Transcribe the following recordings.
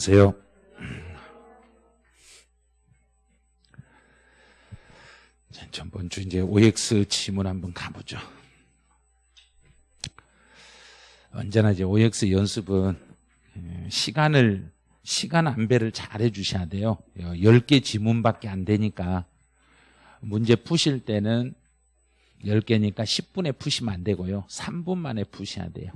안녕하세요. 전번 주 이제 OX 지문 한번 가보죠. 언제나 이제 OX 연습은 시간을 시간 안배를 잘 해주셔야 돼요. 10개 지문밖에 안 되니까 문제 푸실 때는 10개니까 10분에 푸시면 안 되고요. 3분 만에 푸셔야 돼요.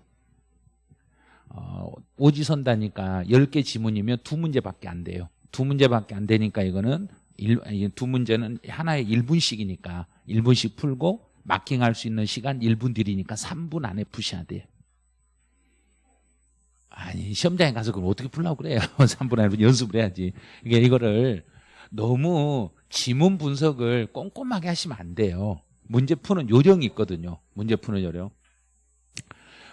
어, 오지선다니까 10개 지문이면 두 문제밖에 안 돼요. 두 문제밖에 안 되니까 이거는 일, 두 문제는 하나에 1분씩이니까 1분씩 풀고 마킹할 수 있는 시간 1분 들이니까 3분 안에 푸셔야 돼요. 아니 시험장에 가서 그걸 어떻게 풀라고 그래요? 3분 안에 연습을 해야지. 이게 이거를 너무 지문 분석을 꼼꼼하게 하시면 안 돼요. 문제 푸는 요령이 있거든요. 문제 푸는 요령.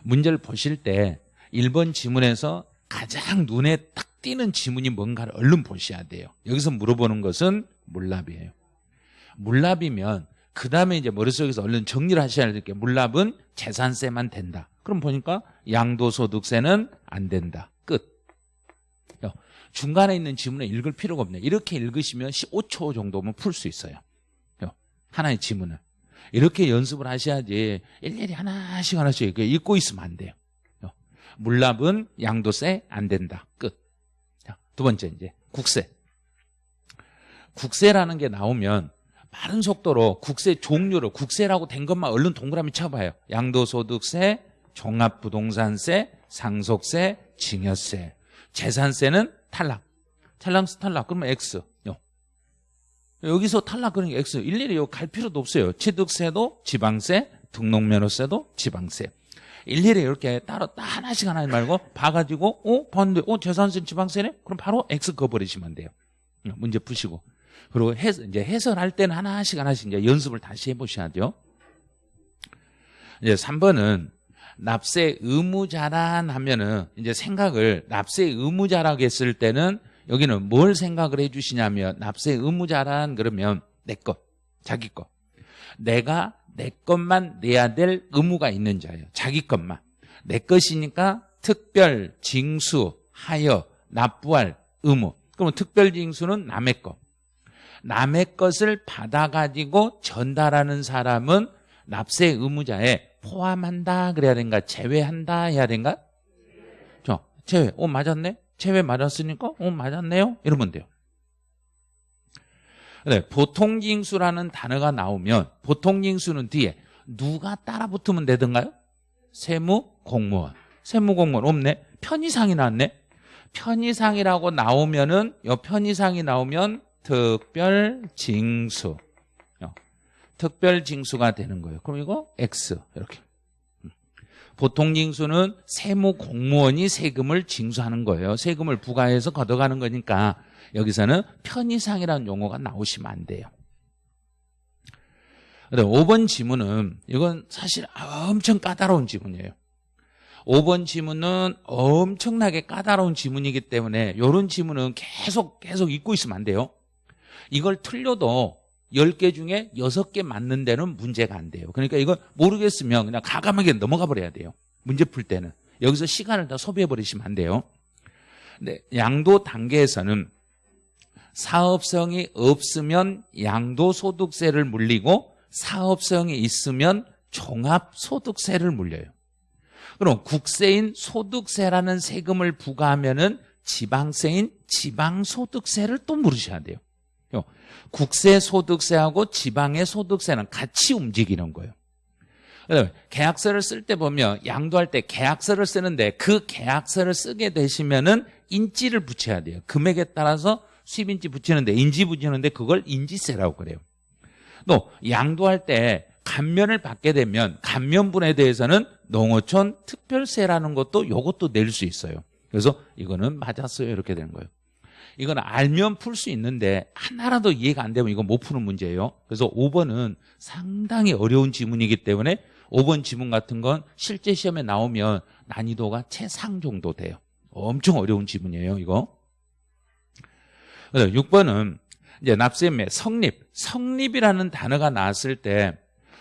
문제를 보실 때 1번 지문에서 가장 눈에 딱 띄는 지문이 뭔가를 얼른 보셔야 돼요 여기서 물어보는 것은 물납이에요 물납이면 그 다음에 이제 머릿속에서 얼른 정리를 하셔야 될 게 물납은 재산세만 된다 그럼 보니까 양도소득세는 안 된다. 끝. 중간에 있는 지문을 읽을 필요가 없네요. 이렇게 읽으시면 15초 정도면 풀 수 있어요. 하나의 지문을. 이렇게 연습을 하셔야지 일일이 하나씩 하나씩 읽고 있으면 안 돼요. 물납은 양도세 안 된다. 끝. 두 번째 이제 국세. 국세라는 게 나오면 빠른 속도로 국세 종류로 국세라고 된 것만 얼른 동그라미 쳐봐요. 양도소득세, 종합부동산세, 상속세, 증여세. 재산세는 탈락. 탈락, 탈락. 그러면 X. 여기서 탈락 그러니까 X. 일일이 갈 필요도 없어요. 취득세도 지방세, 등록면허세도 지방세. 일일이 이렇게 따로 하나씩 하나 말고 봐가지고 어? 봤는데 어? 재산세 지방세네? 그럼 바로 X 그어버리시면 돼요. 문제 푸시고. 그리고 해, 이제 해설할 때는 하나씩 하나씩 이제 연습을 다시 해보셔야죠. 이제 3번은 납세 의무자란 하면은 이제 생각을 납세 의무자라고 했을 때는 여기는 뭘 생각을 해 주시냐면 납세 의무자란 그러면 내 것, 자기 것. 내가 내 것만 내야 될 의무가 있는 자예요. 자기 것만. 내 것이니까 특별, 징수, 하여, 납부할 의무. 그러면 특별 징수는 남의 것. 남의 것을 받아가지고 전달하는 사람은 납세 의무자에 포함한다 그래야 되는가 제외한다 해야 되는가 저 제외 어 맞았네 제외 맞았으니까 어 맞았네요 이러면 돼요 네, 보통징수라는 단어가 나오면 보통징수는 뒤에 누가 따라 붙으면 되던가요? 세무 공무원 세무 공무원 없네 편의상이 나왔네 편의상이라고 나오면은 요 편의상이 나오면 특별 징수 특별 징수가 되는 거예요. 그럼 이거 X 이렇게. 음. 보통 징수는 세무 공무원이 세금을 징수하는 거예요. 세금을 부과해서 걷어가는 거니까 여기서는 편의상이라는 용어가 나오시면 안 돼요. 5번 지문은 이건 사실 엄청 까다로운 지문이에요. 5번 지문은 엄청나게 까다로운 지문이기 때문에 이런 지문은 계속 계속 읽고 있으면 안 돼요. 이걸 틀려도 10개 중에 6개 맞는 데는 문제가 안 돼요. 그러니까 이거 모르겠으면 그냥 가감하게 넘어가 버려야 돼요. 문제 풀 때는. 여기서 시간을 다 소비해 버리시면 안 돼요. 양도 단계에서는 사업성이 없으면 양도소득세를 물리고 사업성이 있으면 종합소득세를 물려요. 그럼 국세인 소득세라는 세금을 부과하면 은 지방세인 지방소득세를 또 물으셔야 돼요. 국세 소득세하고 지방의 소득세는 같이 움직이는 거예요. 계약서를 쓸 때 보면 양도할 때 계약서를 쓰는데 그 계약서를 쓰게 되시면 은 인지를 붙여야 돼요. 금액에 따라서 수입인지 붙이는데 인지 붙이는데 그걸 인지세라고 그래요. 또 양도할 때 감면을 받게 되면 감면분에 대해서는 농어촌 특별세라는 것도 이것도 낼 수 있어요. 그래서 이거는 맞았어요 이렇게 되는 거예요. 이건 알면 풀 수 있는데 하나라도 이해가 안 되면 이건 못 푸는 문제예요. 그래서 5번은 상당히 어려운 지문이기 때문에 5번 지문 같은 건 실제 시험에 나오면 난이도가 최상 정도 돼요. 엄청 어려운 지문이에요, 이거. 6번은 이제 납세매 성립. 성립이라는 단어가 나왔을 때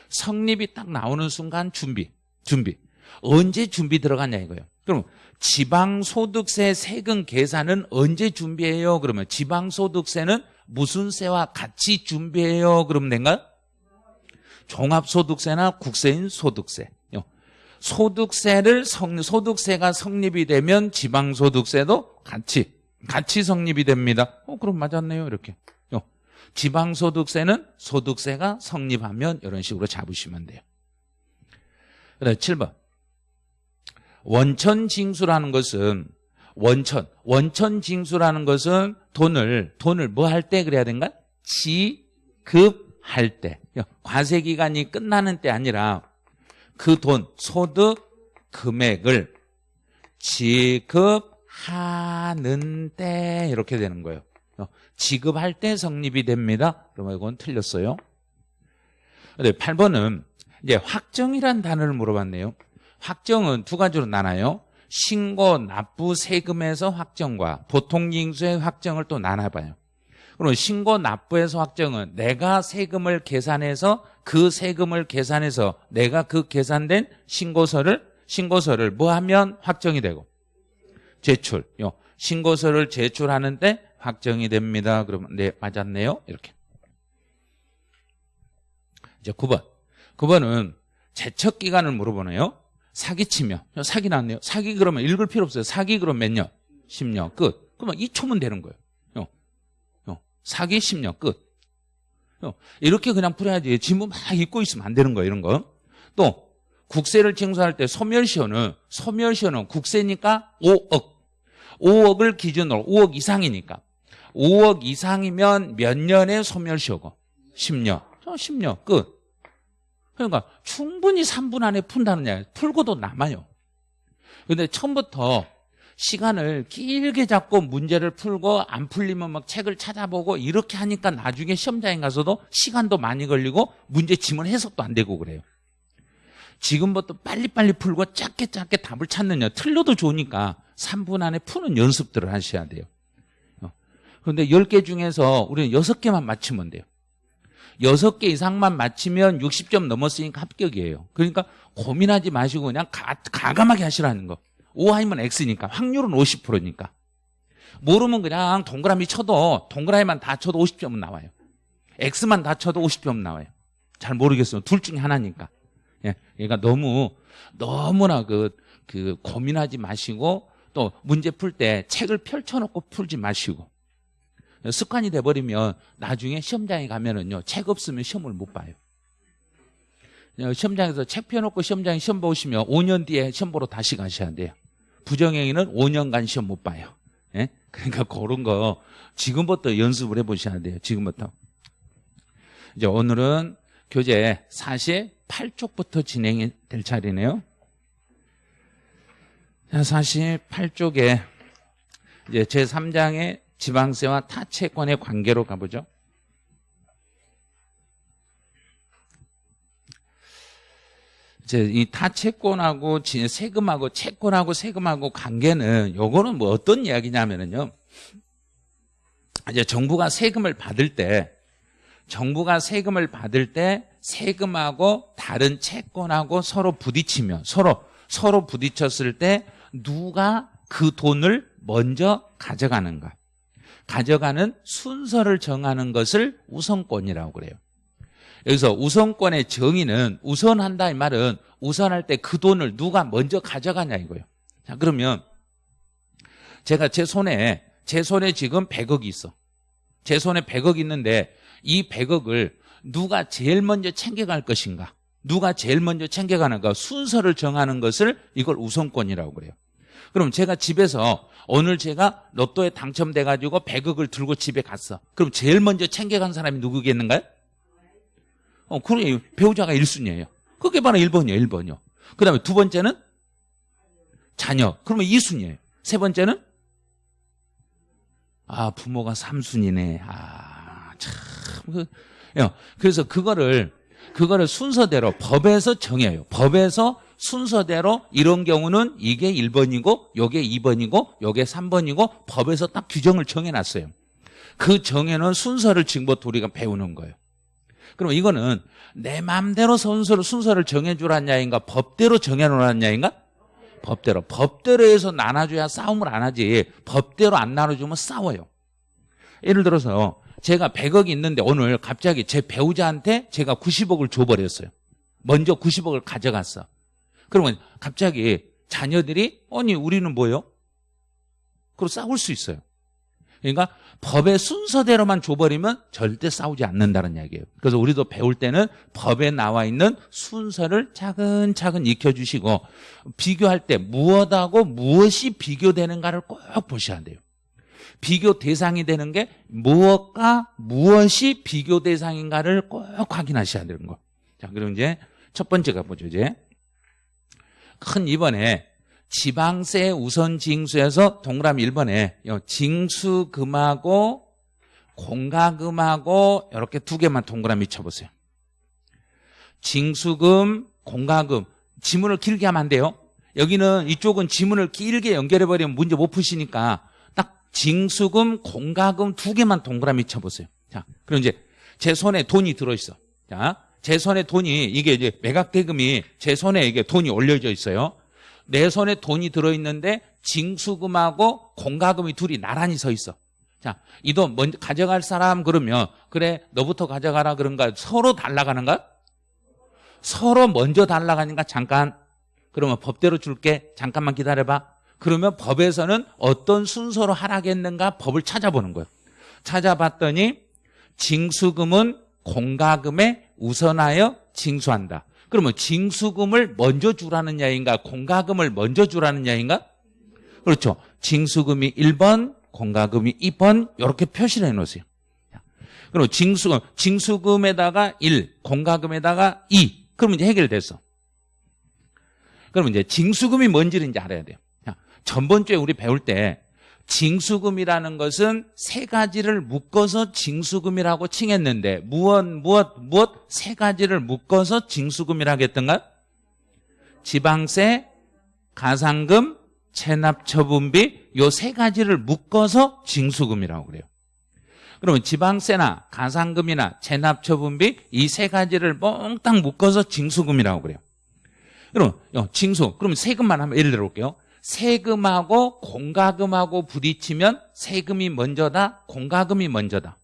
성립이 딱 나오는 순간 준비. 준비. 언제 준비 들어갔냐 이거예요. 그럼 지방소득세 세금 계산은 언제 준비해요? 그러면 지방소득세는 무슨 세와 같이 준비해요? 그러면 된가요? 종합소득세나 국세인 소득세. 소득세를 성, 소득세가 성립이 되면 지방소득세도 같이 같이 성립이 됩니다. 어 그럼 맞았네요 이렇게. 지방소득세는 소득세가 성립하면 이런 식으로 잡으시면 돼요. 그다음 7번 원천징수라는 것은 원천 원천징수라는 것은 돈을 돈을 뭐 할 때 그래야 된가? 지급할 때 과세 기간이 끝나는 때 아니라 그 돈 소득 금액을 지급 하는 때 이렇게 되는 거예요. 지급할 때 성립이 됩니다. 그러면 이건 틀렸어요. 네, 8번은 이제 확정이란 단어를 물어봤네요. 확정은 두 가지로 나눠요. 신고, 납부, 세금에서 확정과 보통징수의 확정을 또 나눠봐요. 그럼 신고, 납부에서 확정은 내가 세금을 계산해서 그 세금을 계산해서 내가 그 계산된 신고서를 신고서를 뭐 하면 확정이 되고 제출. 요 신고서를 제출하는데 확정이 됩니다. 그러면 네 맞았네요. 이렇게. 이제 9번. 9번은 제척 기간을 물어보네요. 사기치면 사기 났네요. 사기 그러면 읽을 필요 없어요. 사기 그럼 몇 년? 10년 끝. 그러면 2초면 되는 거예요. 요. 요. 사기 10년 끝. 요. 이렇게 그냥 풀어야지. 지문 막 읽고 있으면 안 되는 거예요. 이런 거. 또 국세를 징수할 때 소멸시효는 소멸시효는 국세니까 5억. 5억을 기준으로 5억 이상이니까 5억 이상이면 몇 년의 소멸시효고 10년. 10년 끝. 그러니까 충분히 3분 안에 푼다는 얘기 풀고도 남아요. 근데 처음부터 시간을 길게 잡고 문제를 풀고 안 풀리면 막 책을 찾아보고 이렇게 하니까 나중에 시험장에 가서도 시간도 많이 걸리고 문제 지문 해석도 안 되고 그래요. 지금부터 빨리빨리 풀고 짧게 짧게 답을 찾느냐 틀려도 좋으니까 3분 안에 푸는 연습들을 하셔야 돼요. 그런데 10개 중에서 우리는 6개만 맞추면 돼요. 6개 이상만 맞히면 60점 넘었으니까 합격이에요. 그러니까 고민하지 마시고 그냥 가, 가감하게 하시라는 거. O 아니면 X니까 확률은 50%니까. 모르면 그냥 동그라미 쳐도 동그라미만 다 쳐도 50점은 나와요. X만 다 쳐도 50점 나와요. 잘 모르겠어요. 둘 중에 하나니까. 예. 그러니까 너무 너무나 그, 그 고민하지 마시고 또 문제 풀 때 책을 펼쳐놓고 풀지 마시고 습관이 돼버리면 나중에 시험장에 가면은요 책 없으면 시험을 못 봐요. 시험장에서 책 펴놓고 시험장에 시험 보시면 5년 뒤에 시험 보러 다시 가셔야 돼요. 부정행위는 5년간 시험 못 봐요. 예? 그러니까 그런 거 지금부터 연습을 해보셔야 돼요. 지금부터. 이제 오늘은 교재 48쪽부터 진행이 될 차례네요. 48쪽에 이제 제3장의 지방세와 타채권의 관계로 가보죠. 이제 이 타채권하고 세금하고 채권하고 세금하고 관계는 요거는 뭐 어떤 이야기냐면은요. 이제 정부가 세금을 받을 때 정부가 세금을 받을 때 세금하고 다른 채권하고 서로 부딪히면 서로 서로 부딪혔을 때 누가 그 돈을 먼저 가져가는가 가져가는 순서를 정하는 것을 우선권이라고 그래요. 여기서 우선권의 정의는 우선한다 이 말은 우선할 때 그 돈을 누가 먼저 가져가냐 이거예요. 자 그러면 제가 제 손에 제 손에 지금 100억이 있어. 제 손에 100억 있는데 이 100억을 누가 제일 먼저 챙겨갈 것인가? 누가 제일 먼저 챙겨가는가? 순서를 정하는 것을 이걸 우선권이라고 그래요. 그럼 제가 집에서 오늘 제가 로또에 당첨돼 가지고 100억을 들고 집에 갔어. 그럼 제일 먼저 챙겨간 사람이 누구겠는가요? 어, 그래 배우자가 1순위예요. 그게 바로 1번이에요. 1번이요. 그 다음에 두 번째는 자녀. 그러면 2순위예요. 세 번째는 아, 부모가 3순위네. 아, 참. 그, 그래서 그거를 그거를 순서대로 법에서 정해요. 법에서 순서대로 이런 경우는 이게 1번이고 요게 2번이고 요게 3번이고 법에서 딱 규정을 정해놨어요. 그 정해놓은 순서를 지금부터 우리가 배우는 거예요. 그럼 이거는 내 마음대로 순서를, 순서를 정해주란 야인가 법대로 정해놓으란 야인가 법대로. 법대로 해서 나눠줘야 싸움을 안 하지. 법대로 안 나눠주면 싸워요. 예를 들어서 제가 100억이 있는데 오늘 갑자기 제 배우자한테 제가 90억을 줘버렸어요. 먼저 90억을 가져갔어. 그러면 갑자기 자녀들이 아니 우리는 뭐요? 그리고 싸울 수 있어요. 그러니까 법의 순서대로만 줘버리면 절대 싸우지 않는다는 이야기예요. 그래서 우리도 배울 때는 법에 나와 있는 순서를 차근차근 익혀주시고 비교할 때 무엇하고 무엇이 비교되는가를 꼭 보셔야 돼요. 비교 대상이 되는 게 무엇과 무엇이 비교 대상인가를 꼭 확인하셔야 되는 거. 자, 그럼 이제 첫 번째 가보죠, 이제. 큰 2번에 지방세 우선 징수에서 동그라미 1번에 징수금하고 공가금하고 이렇게 두 개만 동그라미 쳐보세요. 징수금, 공가금 지문을 길게 하면 안 돼요. 여기는 이쪽은 지문을 길게 연결해버리면 문제 못 푸시니까 딱 징수금, 공가금 두 개만 동그라미 쳐보세요. 자, 그럼 이제 제 손에 돈이 들어있어. 자, 제 손에 돈이 이게 이제 매각대금이 제 손에 이게 돈이 올려져 있어요. 내 손에 돈이 들어있는데 징수금하고 공가금이 둘이 나란히 서 있어. 자, 이 돈 먼저 가져갈 사람 그러면 그래 너부터 가져가라 그런가 서로 달라가는가? 서로 먼저 달라가니까 잠깐 그러면 법대로 줄게 잠깐만 기다려봐. 그러면 법에서는 어떤 순서로 하라겠는가 법을 찾아보는 거예요. 찾아봤더니 징수금은 공가금에 우선하여 징수한다. 그러면 징수금을 먼저 주라는 야인가 공가금을 먼저 주라는 야인가? 그렇죠. 징수금이 1번, 공가금이 2번 이렇게 표시를 해놓으세요. 그럼 징수금, 징수금에다가 1, 공가금에다가 2. 그러면 이제 해결됐어. 그러면 이제 징수금이 뭔지를 이제 알아야 돼요. 전번 주에 우리 배울 때 징수금이라는 것은 세 가지를 묶어서 징수금이라고 칭했는데 무엇 무엇 무엇 세 가지를 묶어서 징수금이라고 했던가? 지방세, 가상금, 체납처분비 요 세 가지를 묶어서 징수금이라고 그래요. 그러면 지방세나 가상금이나 체납처분비 이 세 가지를 몽땅 묶어서 징수금이라고 그래요. 그럼 징수 그럼 세금만 한번 예를 들어 볼게요. 세금하고 공가금하고 부딪히면 세금이 먼저다, 공가금이 먼저다.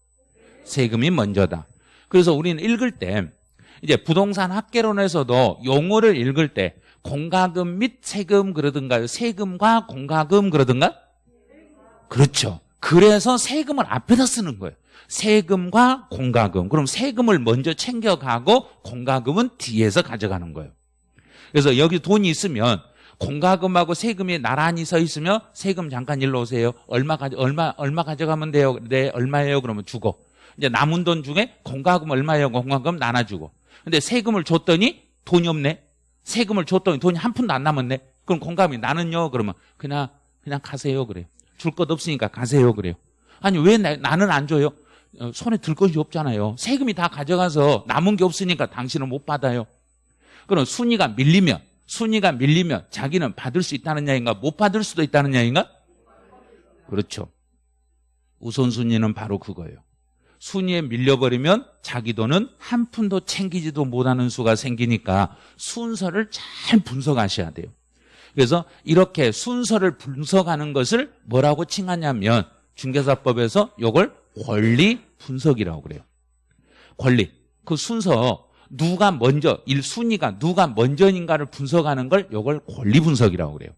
세금이 먼저다. 그래서 우리는 읽을 때 이제 부동산 학계론에서도 용어를 읽을 때 공가금 및 세금 그러든가요? 세금과 공가금 그러든가? 그렇죠. 그래서 세금을 앞에다 쓰는 거예요. 세금과 공가금. 그럼 세금을 먼저 챙겨가고 공가금은 뒤에서 가져가는 거예요. 그래서 여기 돈이 있으면 공과금하고 세금이 나란히 서 있으며 세금 잠깐 일로 오세요. 얼마 가져 얼마 얼마 가져가면 돼요. 네, 얼마예요? 그러면 주고. 이제 남은 돈 중에 공과금 얼마예요? 공과금 나눠 주고. 근데 세금을 줬더니 돈이 없네. 세금을 줬더니 돈이 한 푼도 안 남았네. 그럼 공과금이 나는요? 그러면 그냥 그냥 가세요. 그래요. 줄 것 없으니까 가세요. 그래요. 아니 왜 나, 나는 안 줘요? 어, 손에 들 것이 없잖아요. 세금이 다 가져가서 남은 게 없으니까 당신은 못 받아요. 그럼 순위가 밀리면 순위가 밀리면 자기는 받을 수 있다는 야인가 못 받을 수도 있다는 야인가 그렇죠. 우선순위는 바로 그거예요. 순위에 밀려버리면 자기 돈은 한 푼도 챙기지도 못하는 수가 생기니까 순서를 잘 분석하셔야 돼요. 그래서 이렇게 순서를 분석하는 것을 뭐라고 칭하냐면 중개사법에서 이걸 권리 분석이라고 그래요. 권리. 그 순서 누가 먼저 일 순위가 누가 먼저인가를 분석하는 걸 이걸 권리 분석이라고 그래요.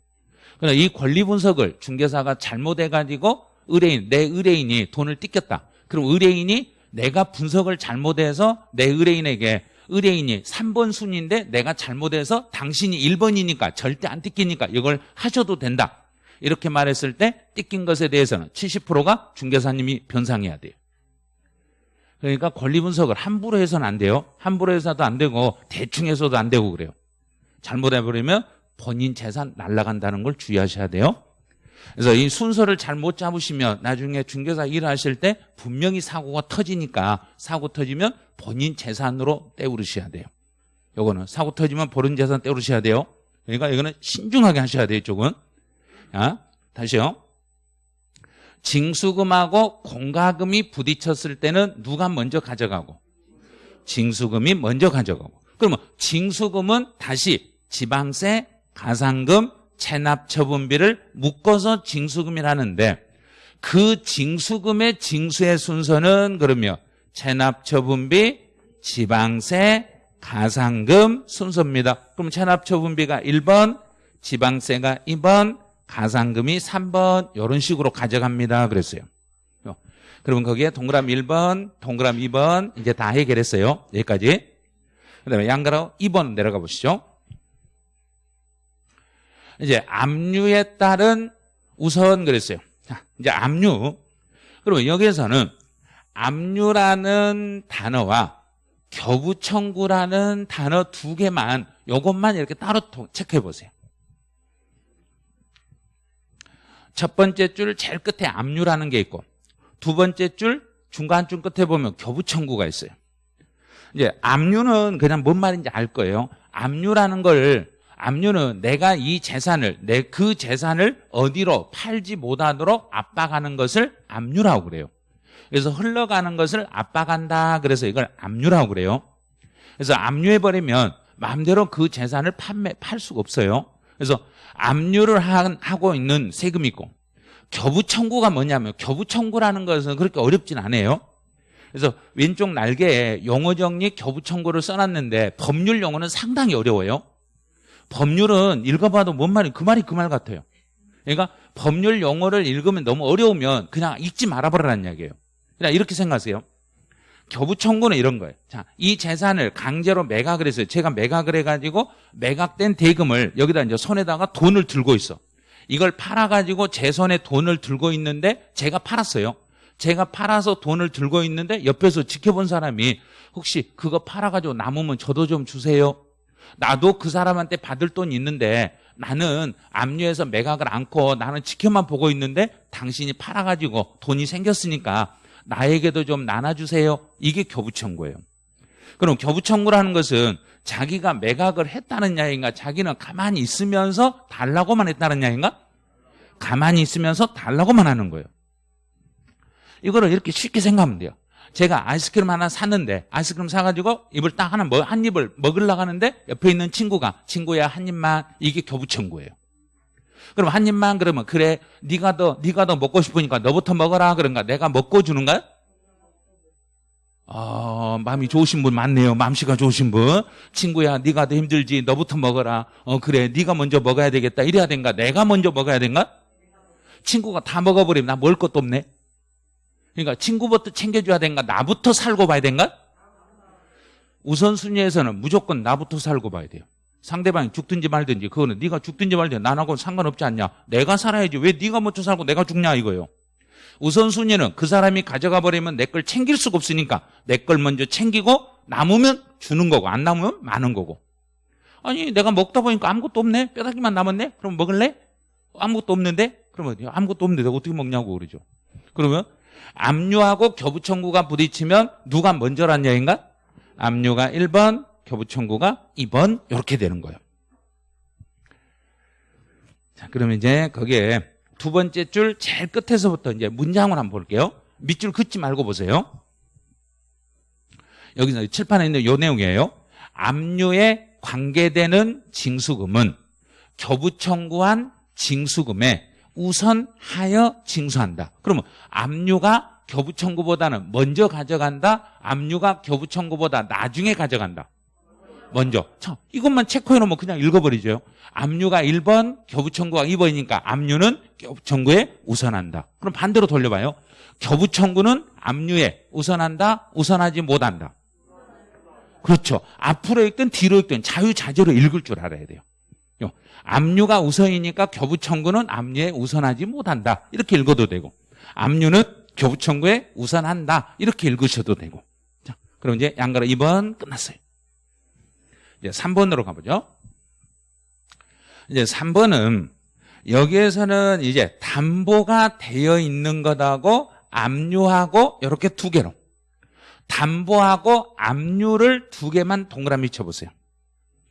그러나 이 권리 분석을 중개사가 잘못해 가지고 의뢰인 내 의뢰인이 돈을 띠꼈다. 그럼 의뢰인이 내가 분석을 잘못해서 내 의뢰인에게 의뢰인이 3번 순위인데 내가 잘못해서 당신이 1번이니까 절대 안 띠끼니까 이걸 하셔도 된다. 이렇게 말했을 때 띠낀 것에 대해서는 70%가 중개사님이 변상해야 돼요. 그러니까 권리 분석을 함부로 해서는 안 돼요. 함부로 해서도 안 되고 대충 해서도 안 되고 그래요. 잘못해버리면 본인 재산 날라간다는 걸 주의하셔야 돼요. 그래서 이 순서를 잘 못 잡으시면 나중에 중개사 일을 하실 때 분명히 사고가 터지니까 사고 터지면 본인 재산으로 떼우르셔야 돼요. 요거는 사고 터지면 본인 재산 떼우르셔야 돼요. 그러니까 이거는 신중하게 하셔야 돼요, 이쪽은. 자, 다시요. 징수금하고 공가금이 부딪혔을 때는 누가 먼저 가져가고 징수금이 먼저 가져가고 그러면 징수금은 다시 지방세, 가상금, 체납처분비를 묶어서 징수금이라는데 그 징수금의 징수의 순서는 그러면 체납처분비, 지방세, 가상금 순서입니다. 그럼 체납처분비가 1번, 지방세가 2번, 가상금이 3번 이런 식으로 가져갑니다. 그랬어요. 그러면 거기에 동그라미 1번, 동그라미 2번 이제 다 해결했어요. 여기까지. 그 다음에 양가로 2번 내려가 보시죠. 이제 압류에 따른 우선 그랬어요. 자, 이제 압류. 그러면 여기에서는 압류라는 단어와 겨부청구라는 단어 두 개만 이것만 이렇게 따로 체크해 보세요. 첫 번째 줄 제일 끝에 압류라는 게 있고 두 번째 줄 중간 줄 끝에 보면 겨부청구가 있어요. 이제 압류는 그냥 뭔 말인지 알 거예요. 압류라는 걸 압류는 내가 이 재산을 내 그 재산을 어디로 팔지 못하도록 압박하는 것을 압류라고 그래요. 그래서 흘러가는 것을 압박한다. 그래서 이걸 압류라고 그래요. 그래서 압류해 버리면 마음대로 그 재산을 판매 팔 수가 없어요. 그래서 압류를 하고 있는 세금이 있고 겨부 청구가 뭐냐면 겨부 청구라는 것은 그렇게 어렵진 않아요. 그래서 왼쪽 날개에 용어 정리 겨부 청구를 써놨는데 법률 용어는 상당히 어려워요. 법률은 읽어봐도 뭔 말이 그 말이 그 말 같아요. 그러니까 법률 용어를 읽으면 너무 어려우면 그냥 읽지 말아버리라는 이야기예요. 그냥 이렇게 생각하세요. 겨부 청구는 이런 거예요. 자, 이 재산을 강제로 매각을 했어요. 제가 매각을 해가지고 매각된 대금을 여기다 이제 손에다가 돈을 들고 있어. 이걸 팔아가지고 제 손에 돈을 들고 있는데 제가 팔았어요. 제가 팔아서 돈을 들고 있는데 옆에서 지켜본 사람이 혹시 그거 팔아가지고 남으면 저도 좀 주세요. 나도 그 사람한테 받을 돈 있는데 나는 압류해서 매각을 않고 나는 지켜만 보고 있는데 당신이 팔아가지고 돈이 생겼으니까 나에게도 좀 나눠주세요. 이게 교부청구예요. 그럼 교부청구라는 것은 자기가 매각을 했다는 야인가 자기는 가만히 있으면서 달라고만 했다는 야인가 가만히 있으면서 달라고만 하는 거예요. 이거를 이렇게 쉽게 생각하면 돼요. 제가 아이스크림 하나 샀는데 아이스크림 사가지고 입을 딱 하나 먹, 한 입을 먹으려고 하는데 옆에 있는 친구가 친구야 한 입만 이게 교부청구예요. 그럼 한 입만 그러면 그래 네가 더 네가 더 먹고 싶으니까 너부터 먹어라 그런가 내가 먹고 주는가? 어, 마음이 좋으신 분 많네요. 마음씨가 좋으신 분. 친구야, 네가 더 힘들지. 너부터 먹어라. 어, 그래. 네가 먼저 먹어야 되겠다. 이래야 된가? 내가 먼저 먹어야 된가? 친구가 다 먹어버리면 나 먹을 것도 없네. 그러니까 친구부터 챙겨줘야 된가? 나부터 살고 봐야 된가? 우선순위에서는 무조건 나부터 살고 봐야 돼요. 상대방이 죽든지 말든지 그거는 네가 죽든지 말든지 나하고는 상관없지 않냐. 내가 살아야지. 왜 네가 먼저 살고 내가 죽냐 이거예요. 우선순위는 그 사람이 가져가 버리면 내 걸 챙길 수가 없으니까 내 걸 먼저 챙기고 남으면 주는 거고 안 남으면 많은 거고. 아니 내가 먹다 보니까 아무것도 없네. 뼈다귀만 남았네. 그럼 먹을래? 아무것도 없는데? 그러면 아무것도 없는데 내가 어떻게 먹냐고 그러죠. 그러면 압류하고 교부청구가 부딪히면 누가 먼저란 얘기인가? 압류가 1번, 교부청구가 2번 이렇게 되는 거예요. 자, 그러면 이제 거기에 두 번째 줄 제일 끝에서부터 이제 문장을 한번 볼게요. 밑줄 긋지 말고 보세요. 여기서 칠판에 있는 요 내용이에요. 압류에 관계되는 징수금은 교부 청구한 징수금에 우선하여 징수한다. 그러면 압류가 교부 청구보다는 먼저 가져간다. 압류가 교부 청구보다 나중에 가져간다. 먼저. 자, 이것만 체크해 놓으면 그냥 읽어버리죠. 압류가 1번, 교부청구가 2번이니까 압류는 교부청구에 우선한다. 그럼 반대로 돌려봐요. 교부청구는 압류에 우선한다, 우선하지 못한다. 그렇죠. 앞으로 읽든 뒤로 읽든 자유자재로 읽을 줄 알아야 돼요. 압류가 우선이니까 교부청구는 압류에 우선하지 못한다. 이렇게 읽어도 되고 압류는 교부청구에 우선한다. 이렇게 읽으셔도 되고 자, 그럼 이제 양가로 2번 끝났어요. 이제 3번으로 가보죠. 이제 3번은 여기에서는 이제 담보가 되어 있는 것하고 압류하고 이렇게 두 개로 담보하고 압류를 두 개만 동그라미 쳐보세요.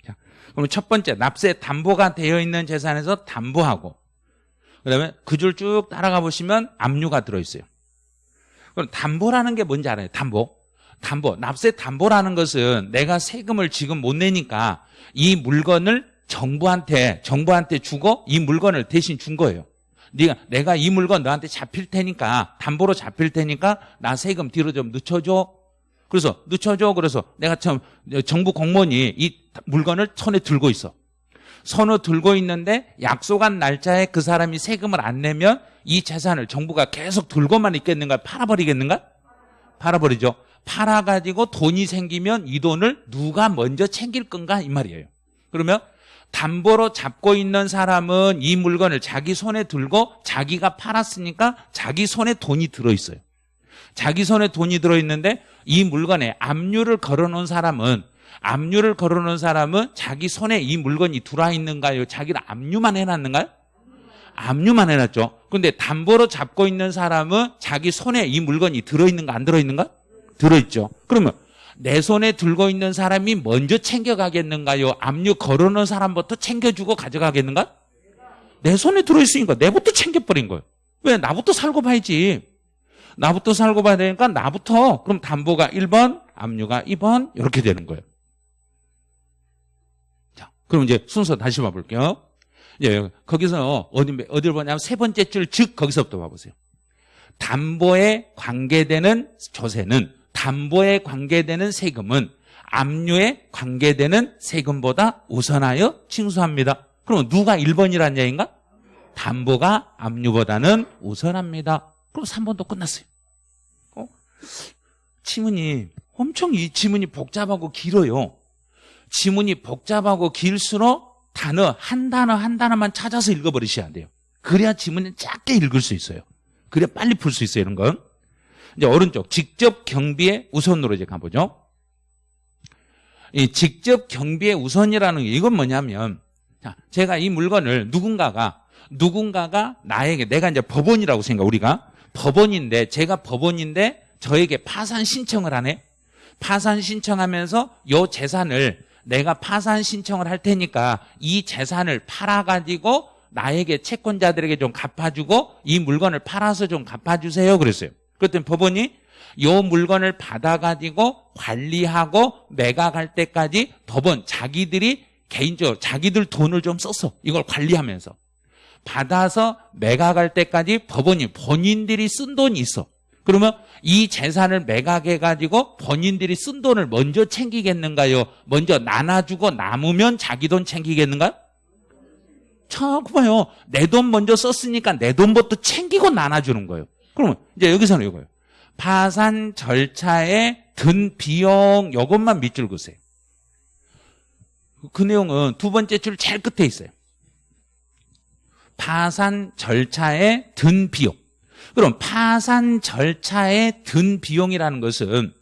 자, 그러면 첫 번째 납세 담보가 되어 있는 재산에서 담보하고 그다음에 그 줄 쭉 따라가 보시면 압류가 들어있어요. 그럼 담보라는 게 뭔지 알아요? 담보. 담보, 납세 담보라는 것은 내가 세금을 지금 못 내니까 이 물건을 정부한테 정부한테 주고 이 물건을 대신 준 거예요. 네가 내가 이 물건 너한테 잡힐 테니까 담보로 잡힐 테니까 나 세금 뒤로 좀 늦춰줘. 그래서 늦춰줘. 그래서 내가 참 정부 공무원이 이 물건을 손에 들고 있어. 손을 들고 있는데 약속한 날짜에 그 사람이 세금을 안 내면 이 재산을 정부가 계속 들고만 있겠는가? 팔아버리겠는가? 팔아버리죠. 팔아가지고 돈이 생기면 이 돈을 누가 먼저 챙길 건가? 이 말이에요. 그러면 담보로 잡고 있는 사람은 이 물건을 자기 손에 들고 자기가 팔았으니까 자기 손에 돈이 들어있어요. 자기 손에 돈이 들어있는데 이 물건에 압류를 걸어놓은 사람은 압류를 걸어놓은 사람은 자기 손에 이 물건이 들어와 있는가요? 자기를 압류만 해놨는가요? 압류만 해놨죠. 근데 담보로 잡고 있는 사람은 자기 손에 이 물건이 들어있는가 안 들어있는가? 들어있죠. 그러면 내 손에 들고 있는 사람이 먼저 챙겨가겠는가요? 압류 걸어놓은 사람부터 챙겨주고 가져가겠는가? 내 손에 들어있으니까 내부터 챙겨버린 거예요. 왜? 나부터 살고 봐야지. 나부터 살고 봐야 되니까 나부터 그럼 담보가 1번, 압류가 2번 이렇게 되는 거예요. 자, 그럼 이제 순서 다시 봐볼게요. 예, 거기서 어디 어디를 보냐면 세 번째 줄 즉 거기서부터 봐보세요. 담보에 관계되는 조세는 담보에 관계되는 세금은 압류에 관계되는 세금보다 우선하여 징수합니다. 그럼 누가 1번이란 얘기인가? 담보가 압류보다는 우선합니다. 그럼 3번도 끝났어요. 어? 지문이 엄청 이 지문이 복잡하고 길어요. 지문이 복잡하고 길수록 단어 한 단어 한 단어만 찾아서 읽어버리셔야 돼요. 그래야 지문이 짧게 읽을 수 있어요. 그래야 빨리 풀 수 있어요. 이런 건. 이제 오른쪽 직접 경비의 우선으로 이제 가보죠. 이 직접 경비의 우선이라는 게 이건 뭐냐면 자, 제가 이 물건을 누군가가 누군가가 나에게 내가 이제 법원이라고 생각 우리가 법원인데 제가 법원인데 저에게 파산 신청을 하네. 파산 신청하면서 요 재산을 내가 파산 신청을 할 테니까 이 재산을 팔아가지고 나에게 채권자들에게 좀 갚아주고 이 물건을 팔아서 좀 갚아주세요. 그랬어요. 그랬더니 법원이 요 물건을 받아가지고 관리하고 매각할 때까지 법원 자기들이 개인적으로 자기들 돈을 좀 썼어. 이걸 관리하면서. 받아서 매각할 때까지 법원이 본인들이 쓴 돈이 있어. 그러면 이 재산을 매각해가지고 본인들이 쓴 돈을 먼저 챙기겠는가요? 먼저 나눠주고 남으면 자기 돈 챙기겠는가요? 자꾸 봐요. 내 돈 먼저 썼으니까 내 돈부터 챙기고 나눠주는 거예요. 그러면 이제 여기서는 이거예요. 파산 절차에 든 비용 요것만 밑줄 그으세요. 그 내용은 두 번째 줄 제일 끝에 있어요. 파산 절차에 든 비용. 그럼 파산 절차에 든 비용이라는 것은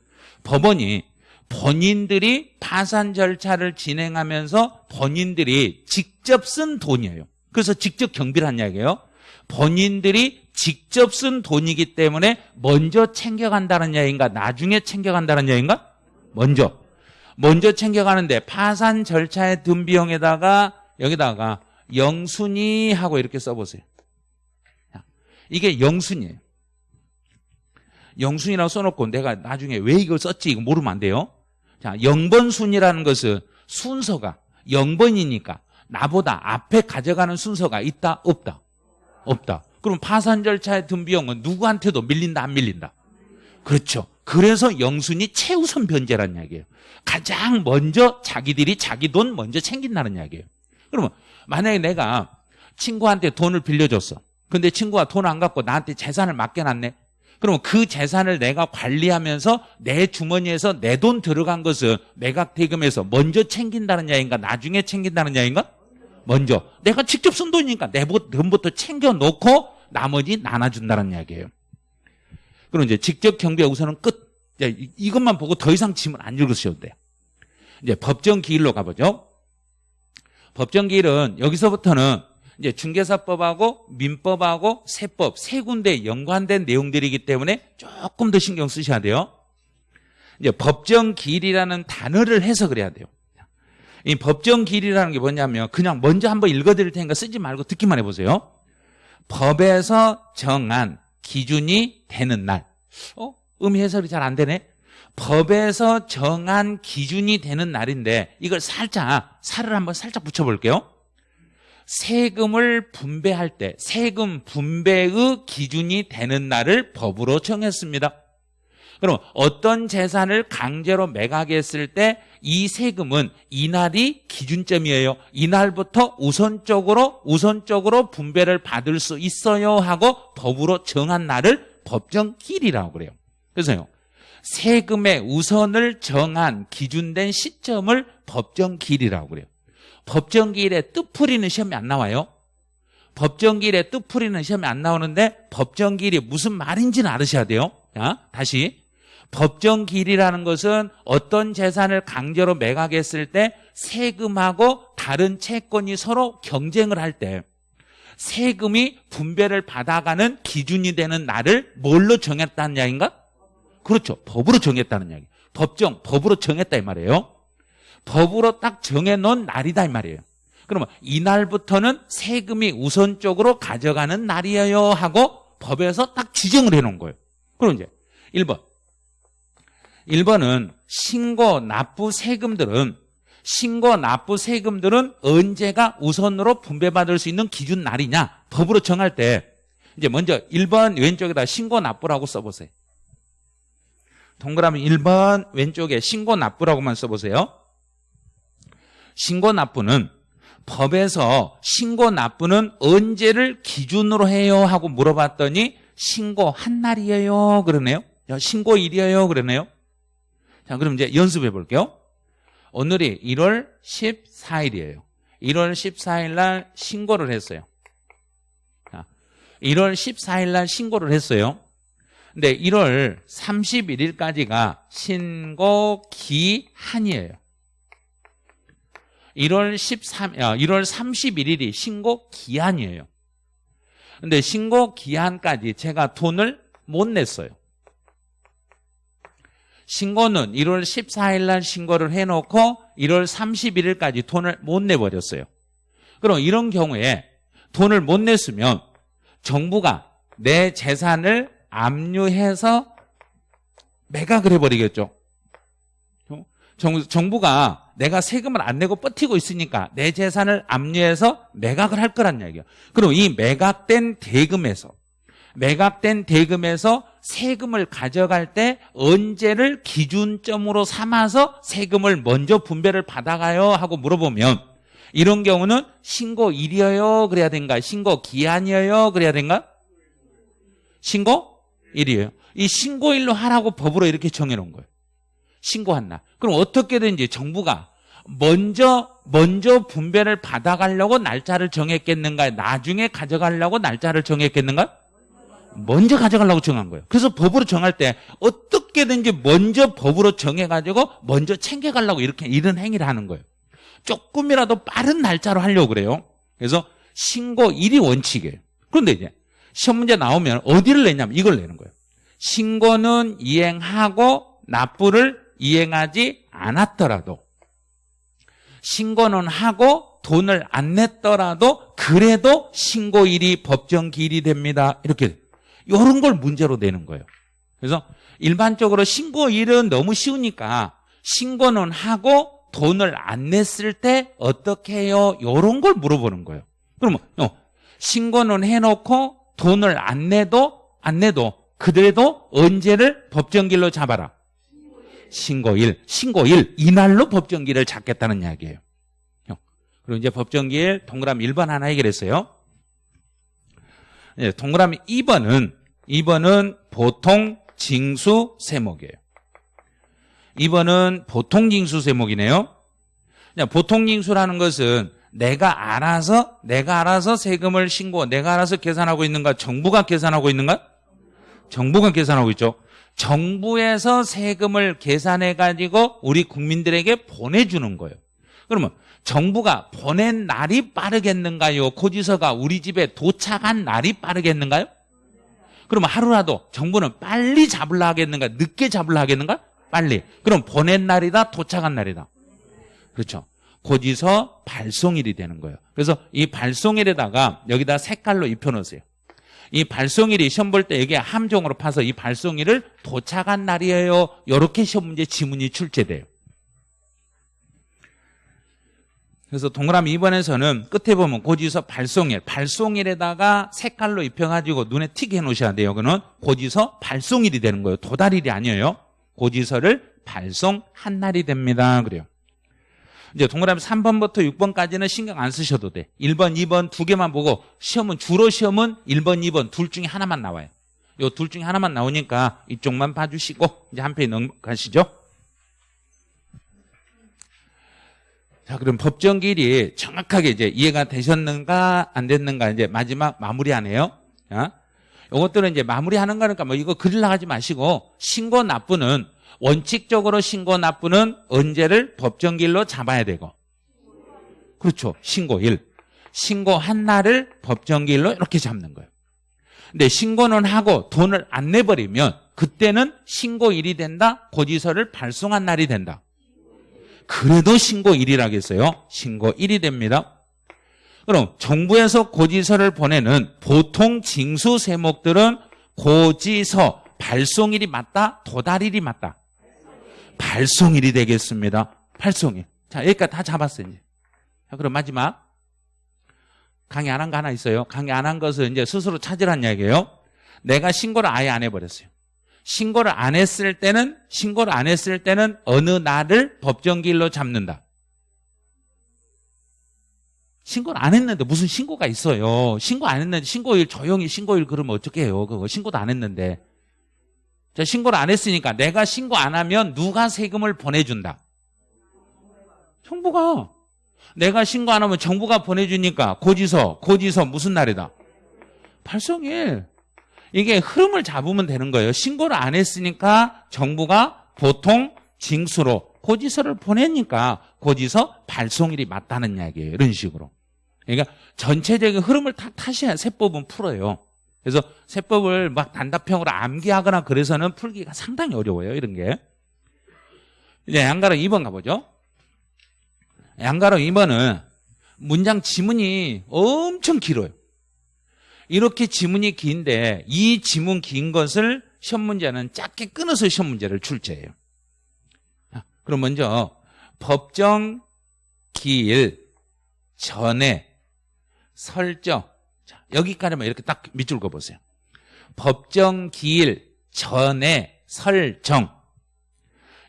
법원이 본인들이 파산 절차를 진행하면서 본인들이 직접 쓴 돈이에요. 그래서 직접 경비를 한 이야기예요. 본인들이 직접 쓴 돈이기 때문에 먼저 챙겨간다는 이야기인가 나중에 챙겨간다는 이야기인가? 먼저. 먼저 챙겨가는데 파산 절차에 든 비용에다가 여기다가 영순이 하고 이렇게 써보세요. 이게 영순이에요. 영순이라고 써놓고 내가 나중에 왜 이걸 썼지 이거 모르면 안 돼요. 자, 0번 순이라는 것은 순서가 0번이니까 나보다 앞에 가져가는 순서가 있다 없다 없다. 그럼 파산 절차에 든 비용은 누구한테도 밀린다 안 밀린다. 그렇죠. 그래서 영순이 최우선 변제라는 이야기예요. 가장 먼저 자기들이 자기 돈 먼저 챙긴다는 이야기예요. 그러면 만약에 내가 친구한테 돈을 빌려줬어. 근데 친구가 돈 안 갖고 나한테 재산을 맡겨놨네. 그러면 그 재산을 내가 관리하면서 내 주머니에서 내 돈 들어간 것을 매각 대금에서 먼저 챙긴다는 야인가 나중에 챙긴다는 야인가 먼저 내가 직접 쓴 돈이니까 내 돈부터 챙겨놓고 나머지 나눠준다는 이야기예요. 그럼 이제 직접 경비 우선은 끝. 이것만 보고 더 이상 지문 안 읽으셔도 돼요. 이제 법정 기일로 가보죠. 법정 기일은 여기서부터는 이제 중개사법하고 민법하고 세법 세 군데 연관된 내용들이기 때문에 조금 더 신경 쓰셔야 돼요. 이제 법정 기일이라는 단어를 해석을 해야 돼요. 이 법정 기일이라는 게 뭐냐면 그냥 먼저 한번 읽어드릴 테니까 쓰지 말고 듣기만 해보세요. 법에서 정한 기준이 되는 날. 어? 의미 해설이 잘 안 되네. 법에서 정한 기준이 되는 날인데 이걸 살짝 살을 한번 살짝 붙여볼게요. 세금을 분배할 때 세금 분배의 기준이 되는 날을 법으로 정했습니다. 그럼 어떤 재산을 강제로 매각했을 때 이 세금은 이날이 기준점이에요. 이날부터 우선적으로 우선적으로 분배를 받을 수 있어요 하고 법으로 정한 날을 법정길이라고 그래요. 그래서요. 세금의 우선을 정한 기준된 시점을 법정길이라고 그래요. 법정길에 뜻풀이는 시험이 안 나와요. 법정길에 뜻풀이는 시험이 안 나오는데 법정길이 무슨 말인지는 알으셔야 돼요. 자, 다시. 법정 길이라는 것은 어떤 재산을 강제로 매각했을 때 세금하고 다른 채권이 서로 경쟁을 할 때 세금이 분배를 받아가는 기준이 되는 날을 뭘로 정했다는 이야기인가? 그렇죠. 법으로 정했다는 이야기. 법정, 법으로 정했다 이 말이에요. 법으로 딱 정해놓은 날이다 이 말이에요. 그러면 이날부터는 세금이 우선적으로 가져가는 날이에요 하고 법에서 딱 지정을 해놓은 거예요. 그럼 이제 1번. 1번은 신고 납부 세금들은 신고 납부 세금들은 언제가 우선으로 분배받을 수 있는 기준 날이냐? 법으로 정할 때. 이제 먼저 1번 왼쪽에다 신고 납부라고 써보세요. 동그라미 1번 왼쪽에 신고 납부라고만 써보세요. 신고 납부는 법에서 신고 납부는 언제를 기준으로 해요 하고 물어봤더니 신고한 날이에요 그러네요. 신고일이에요 그러네요 자, 그럼 이제 연습해 볼게요. 오늘이 1월 14일이에요. 1월 14일 날 신고를 했어요. 자, 1월 14일 날 신고를 했어요. 근데 1월 31일까지가 신고 기한이에요. 1월 13, 1월 31일이 신고 기한이에요. 근데 신고 기한까지 제가 돈을 못 냈어요. 신고는 1월 14일 날 신고를 해놓고 1월 31일까지 돈을 못 내버렸어요. 그럼 이런 경우에 돈을 못 냈으면 정부가 내 재산을 압류해서 매각을 해버리겠죠. 정, 부가 내가 세금을 안 내고 버티고 있으니까 내 재산을 압류해서 매각을 할 거란 얘기예요. 그럼 이 매각된 대금에서 매각된 대금에서 세금을 가져갈 때 언제를 기준점으로 삼아서 세금을 먼저 분배를 받아가요? 하고 물어보면 이런 경우는 신고일이에요? 그래야 된가? 신고 기한이에요? 그래야 된가? 신고일이에요. 이 신고일로 하라고 법으로 이렇게 정해놓은 거예요. 신고한 날 그럼 어떻게든지 정부가 먼저 먼저 분배를 받아가려고 날짜를 정했겠는가 나중에 가져가려고 날짜를 정했겠는가 먼저 가져가려고 정한 거예요. 그래서 법으로 정할 때 어떻게든지 먼저 법으로 정해가지고 먼저 챙겨가려고 이렇게 이런 행위를 하는 거예요. 조금이라도 빠른 날짜로 하려고 그래요. 그래서 신고 일이 원칙이에요. 그런데 이제 시험 문제 나오면 어디를 내냐면 이걸 내는 거예요. 신고는 이행하고 납부를 이행하지 않았더라도 신고는 하고 돈을 안 냈더라도 그래도 신고일이 법정기일이 됩니다. 이렇게 이런 걸 문제로 내는 거예요. 그래서 일반적으로 신고일은 너무 쉬우니까 신고는 하고 돈을 안 냈을 때 어떻게 해요? 이런 걸 물어보는 거예요. 그러면 어, 신고는 해놓고 돈을 안 내도 안 내도 그래도 언제를 법정길로 잡아라. 신고일, 신고일 이날로 법정길을 잡겠다는 이야기예요. 어, 그리고 이제 법정길 동그라미 1번 하나 해결했어요. 네, 동그라미 2번은 2번은 보통 징수 세목이에요. 2번은 보통 징수 세목이네요. 보통 징수라는 것은 내가 알아서 내가 알아서 세금을 신고 내가 알아서 계산하고 있는가 정부가 계산하고 있는가? 정부가 계산하고 있죠. 정부에서 세금을 계산해 가지고 우리 국민들에게 보내주는 거예요. 그러면 정부가 보낸 날이 빠르겠는가요? 고지서가 우리 집에 도착한 날이 빠르겠는가요? 그러면 하루라도 정부는 빨리 잡으려 하겠는가? 늦게 잡으려 하겠는가? 빨리. 그럼 보낸 날이다, 도착한 날이다. 그렇죠. 고지서 발송일이 되는 거예요. 그래서 이 발송일에다가 여기다 색깔로 입혀놓으세요. 이 발송일이 시험 볼 때 이게 함정으로 파서 이 발송일을 도착한 날이에요. 이렇게 시험 문제 지문이 출제돼요. 그래서 동그라미 2번에서는 끝에 보면 고지서 발송일, 발송일에다가 색깔로 입혀가지고 눈에 튀게 해놓으셔야 돼요. 그는 고지서 발송일이 되는 거예요. 도달일이 아니에요. 고지서를 발송한 날이 됩니다. 그래요. 이제 동그라미 3번부터 6번까지는 신경 안 쓰셔도 돼. 1번, 2번 두 개만 보고 시험은 주로 시험은 1번, 2번 둘 중에 하나만 나와요. 요 둘 중에 하나만 나오니까 이쪽만 봐주시고 이제 한 페이지 넘어가시죠. 자, 그럼 법정 길이 정확하게 이제 이해가 되셨는가 안 됐는가 이제 마지막 마무리하네요. 자, 요것들은 이제 마무리하는 거니까 뭐 이거 그릴라 하지 마시고 신고 납부는 원칙적으로 신고 납부는 언제를 법정 길로 잡아야 되고 그렇죠. 신고일. 신고한 날을 법정 길로 이렇게 잡는 거예요. 근데 신고는 하고 돈을 안 내버리면 그때는 신고일이 된다. 고지서를 발송한 날이 된다. 그래도 신고일이라겠어요. 신고일이 됩니다. 그럼 정부에서 고지서를 보내는 보통 징수 세목들은 고지서 발송일이 맞다, 도달일이 맞다. 발송일이 되겠습니다. 발송일. 자, 여기까지 다 잡았어요, 이제. 자, 그럼 마지막. 강의 안 한 거 하나 있어요. 강의 안 한 것을 이제 스스로 찾으란 이야기예요. 내가 신고를 아예 안 해버렸어요. 신고를 안 했을 때는, 신고를 안 했을 때는 어느 날을 법정기일로 잡는다. 신고를 안 했는데 무슨 신고가 있어요. 신고 안 했는데 신고일 조용히 신고일 그러면 어떻게 해요? 그거 신고도 안 했는데. 자, 신고를 안 했으니까 내가 신고 안 하면 누가 세금을 보내준다? 정부가. 내가 신고 안 하면 정부가 보내주니까 고지서, 고지서 무슨 날이다? 발송일. 이게 흐름을 잡으면 되는 거예요. 신고를 안 했으니까 정부가 보통 징수로 고지서를 보내니까 고지서 발송일이 맞다는 이야기예요. 이런 식으로. 그러니까 전체적인 흐름을 다 타셔야 세법은 풀어요. 그래서 세법을 막 단답형으로 암기하거나 그래서는 풀기가 상당히 어려워요. 이런 게. 이제 양가로 2번 가보죠. 양가로 2번은 문장 지문이 엄청 길어요. 이렇게 지문이 긴데 이 지문 긴 것을 시험 문제는 짧게 끊어서 시험 문제를 출제해요. 그럼 먼저 법정 기일 전에 설정 자, 여기까지만 이렇게 딱 밑줄 그어보세요. 법정 기일 전에 설정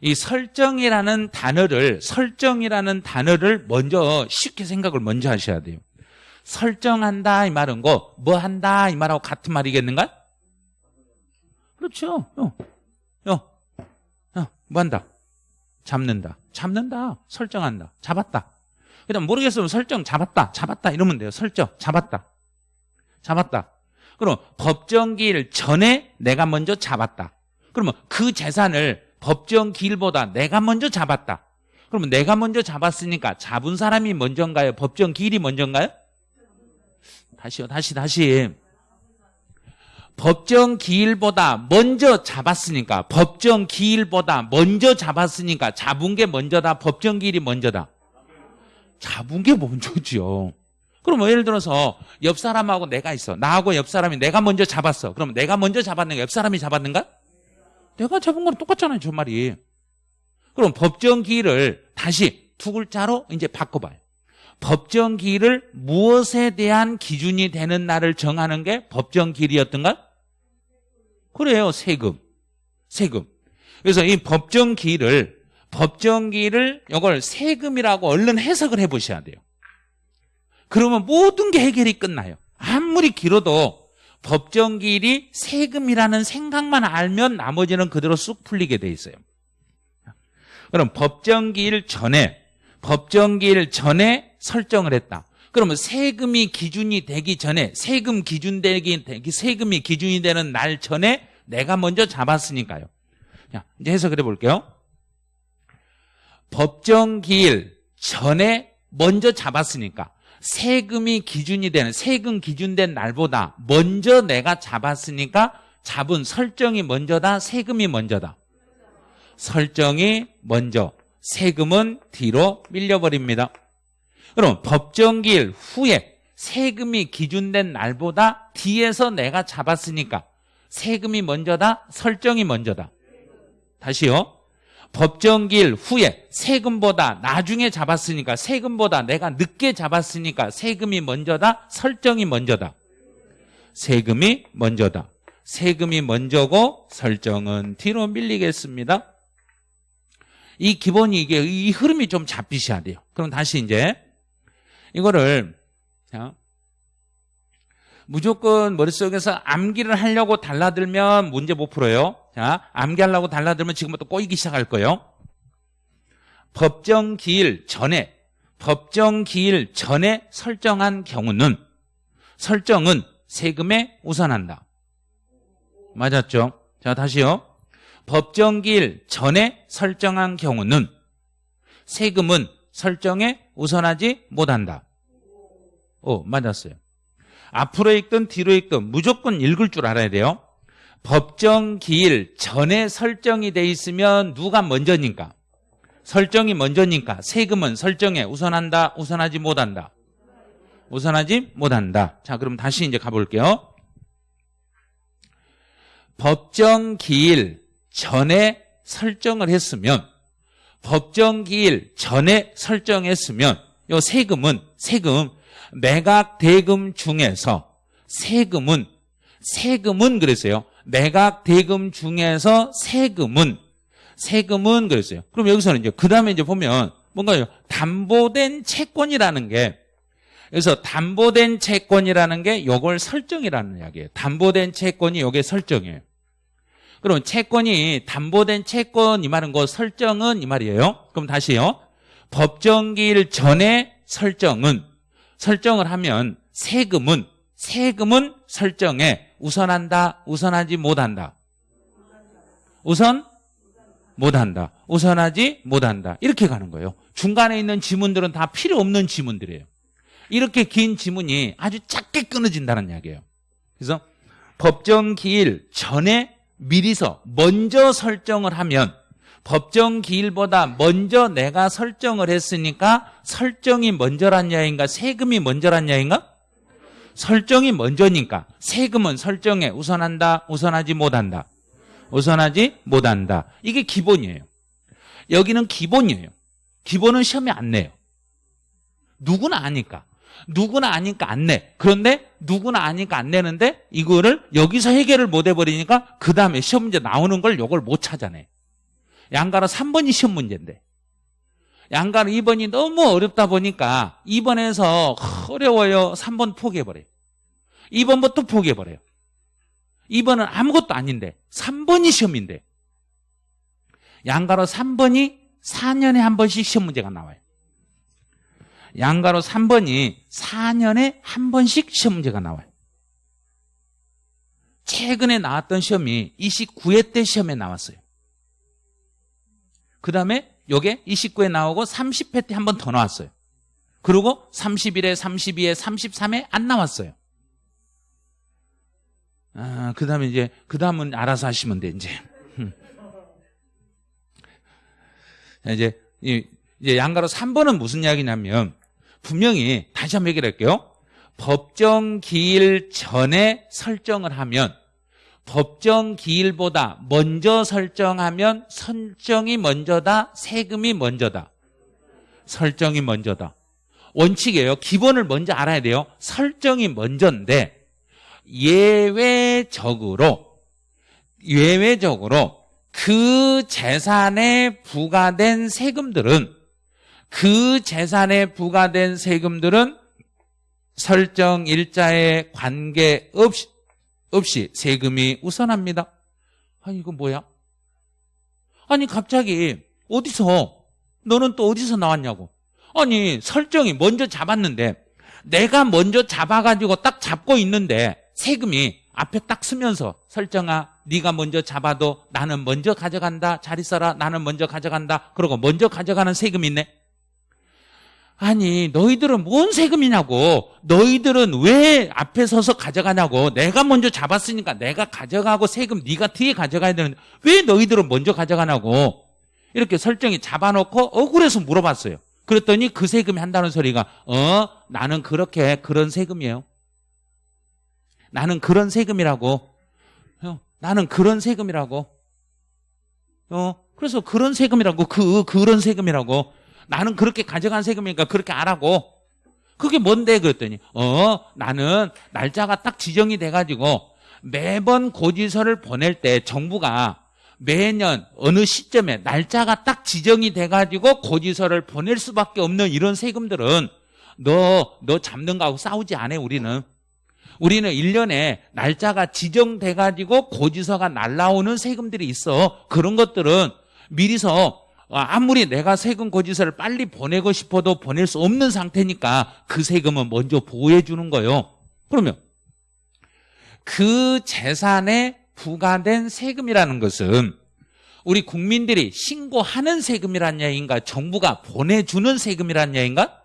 이 설정이라는 단어를 설정이라는 단어를 먼저 쉽게 생각을 먼저 하셔야 돼요. 설정한다 이 말은 거, 뭐 한다 이 말하고 같은 말이겠는가? 그렇죠. 요, 요, 요, 뭐 한다? 잡는다. 잡는다. 설정한다. 잡았다. 그다음 모르겠으면 설정 잡았다. 잡았다 이러면 돼요. 설정 잡았다. 잡았다. 그럼 법정기일 전에 내가 먼저 잡았다. 그러면 그 재산을 법정기일보다 내가 먼저 잡았다. 그러면 내가 먼저 잡았으니까 잡은 사람이 먼저인가요? 법정기일이 먼저인가요? 다시요. 다시 다시. 법정 기일보다 먼저 잡았으니까 법정 기일보다 먼저 잡았으니까 잡은 게 먼저다 법정 기일이 먼저다. 잡은 게 먼저지요. 그럼 뭐 예를 들어서 옆 사람하고 내가 있어. 나하고 옆 사람이 내가 먼저 잡았어. 그럼 내가 먼저 잡았는가 옆 사람이 잡았는가? 내가 잡은 거랑 똑같잖아요 저 말이. 그럼 법정 기일을 다시 두 글자로 이제 바꿔봐요 법정 기일을 무엇에 대한 기준이 되는 날을 정하는 게 법정 기일이었던가? 그래요. 세금. 세금. 그래서 이 법정기일을 법정기일을 이걸 세금이라고 얼른 해석을 해 보셔야 돼요. 그러면 모든 게 해결이 끝나요. 아무리 길어도 법정기일이 세금이라는 생각만 알면 나머지는 그대로 쑥 풀리게 돼 있어요. 그럼 법정기일 전에 법정기일 전에 설정을 했다. 그러면 세금이 기준이 되기 전에 세금 기준 되기 세금이 기준이 되는 날 전에 내가 먼저 잡았으니까요. 자, 이제 해석을 해볼게요. 법정 기일 전에 먼저 잡았으니까 세금이 기준이 되는 세금 기준된 날보다 먼저 내가 잡았으니까 잡은 설정이 먼저다 세금이 먼저다 설정이 먼저 세금은 뒤로 밀려버립니다 그럼 법정기일 후에 세금이 기준된 날보다 뒤에서 내가 잡았으니까 세금이 먼저다? 설정이 먼저다? 다시요. 법정기일 후에 세금보다 나중에 잡았으니까 세금보다 내가 늦게 잡았으니까 세금이 먼저다? 설정이 먼저다? 세금이 먼저다. 세금이 먼저고 설정은 뒤로 밀리겠습니다. 이 기본이 이게 이 흐름이 좀 잡히셔야 돼요. 그럼 다시 이제 이거를 자, 무조건 머릿속에서 암기를 하려고 달라들면 문제 못 풀어요. 자, 암기하려고 달라들면 지금부터 꼬이기 시작할 거예요. 법정 기일 전에 법정 기일 전에 설정한 경우는 설정은 세금에 우선한다. 맞았죠? 자, 다시요. 법정 기일 전에 설정한 경우는 세금은 설정에 우선하지 못한다. 오, 맞았어요. 앞으로 읽든 뒤로 읽든 무조건 읽을 줄 알아야 돼요. 법정 기일 전에 설정이 돼 있으면 누가 먼저니까? 설정이 먼저니까 세금은 설정에 우선한다, 우선하지 못한다. 우선하지 못한다. 자, 그럼 다시 이제 가볼게요. 법정 기일 전에 설정을 했으면 법정 기일 전에 설정했으면 요 세금은 세금 매각 대금 중에서 세금은 세금은 그랬어요. 매각 대금 중에서 세금은 세금은 그랬어요. 그럼 여기서는 이제 그 다음에 이제 보면 뭔가요? 담보된 채권이라는 게 그래서 담보된 채권이라는 게 요걸 설정이라는 이야기예요. 담보된 채권이 요게 설정이에요. 그럼 채권이 담보된 채권 이 말은 거 설정은 이 말이에요. 그럼 다시요. 법정기일 전에 설정은 설정을 하면 세금은 세금은 설정에 우선한다, 우선하지 못한다. 우선 못한다. 우선하지 못한다. 이렇게 가는 거예요. 중간에 있는 지문들은 다 필요 없는 지문들이에요. 이렇게 긴 지문이 아주 작게 끊어진다는 이야기예요. 그래서 법정 기일 전에 미리서 먼저 설정을 하면 법정 기일보다 먼저 내가 설정을 했으니까 설정이 먼저란 야인가 세금이 먼저란 야인가? 설정이 먼저니까 세금은 설정에 우선한다 우선하지 못한다 우선하지 못한다 이게 기본이에요 여기는 기본이에요 기본은 시험에 안 내요 누구나 아니까 누구나 아니까 안 내. 그런데 누구나 아니까 안 내는데 이거를 여기서 해결을 못 해버리니까 그 다음에 시험 문제 나오는 걸 이걸 못 찾아내. 양가로 3번이 시험 문제인데 양가로 2번이 너무 어렵다 보니까 2번에서 어려워요. 3번 포기해버려요. 2번부터 포기해버려요. 2번은 아무것도 아닌데 3번이 시험인데 양가로 3번이 4년에 한 번씩 시험 문제가 나와요. 양가로 3번이 4년에 한 번씩 시험 문제가 나와요. 최근에 나왔던 시험이 29회 때 시험에 나왔어요. 그 다음에 요게 29회 나오고 30회 때 한 번 더 나왔어요. 그리고 31회, 32회, 33회 안 나왔어요. 아, 그 다음에 이제, 그 다음은 알아서 하시면 돼, 이제. 이제, 이제 양가로 3번은 무슨 이야기냐면, 분명히 다시 한번 얘기를 할게요. 법정 기일 전에 설정을 하면 법정 기일보다 먼저 설정하면 설정이 먼저다, 세금이 먼저다. 설정이 먼저다. 원칙이에요. 기본을 먼저 알아야 돼요. 설정이 먼저인데 예외적으로 예외적으로 그 재산에 부과된 세금들은 그 재산에 부과된 세금들은 설정 일자에 관계없이 없이 세금이 우선합니다. 아니 이거 뭐야? 아니 갑자기 어디서? 너는 또 어디서 나왔냐고. 아니 설정이 먼저 잡았는데 내가 먼저 잡아가지고 딱 잡고 있는데 세금이 앞에 딱 쓰면서 설정아 네가 먼저 잡아도 나는 먼저 가져간다. 잘 있어라. 나는 먼저 가져간다. 그러고 먼저 가져가는 세금이 있네 아니 너희들은 뭔 세금이냐고. 너희들은 왜 앞에 서서 가져가냐고. 내가 먼저 잡았으니까 내가 가져가고 세금 네가 뒤에 가져가야 되는데 왜 너희들은 먼저 가져가냐고. 이렇게 설정이 잡아놓고 억울해서 물어봤어요. 그랬더니 그 세금이 한다는 소리가 어? 나는 그렇게 그런 세금이에요. 나는 그런 세금이라고. 어, 나는 그런 세금이라고. 어? 그래서 그런 세금이라고. 그 그런 세금이라고 나는 그렇게 가져간 세금이니까 그렇게 알아고 그게 뭔데 그랬더니 어 나는 날짜가 딱 지정이 돼가지고 매번 고지서를 보낼 때 정부가 매년 어느 시점에 날짜가 딱 지정이 돼가지고 고지서를 보낼 수밖에 없는 이런 세금들은 너, 너 잡는 거하고 싸우지 않아, 우리는. 우리는 1년에 날짜가 지정돼가지고 고지서가 날라오는 세금들이 있어. 그런 것들은 미리서 아무리 내가 세금 고지서를 빨리 보내고 싶어도 보낼 수 없는 상태니까 그 세금은 먼저 보호해 주는 거예요. 그러면 그 재산에 부과된 세금이라는 것은 우리 국민들이 신고하는 세금이란 얘기인가 정부가 보내주는 세금이란 얘기인가?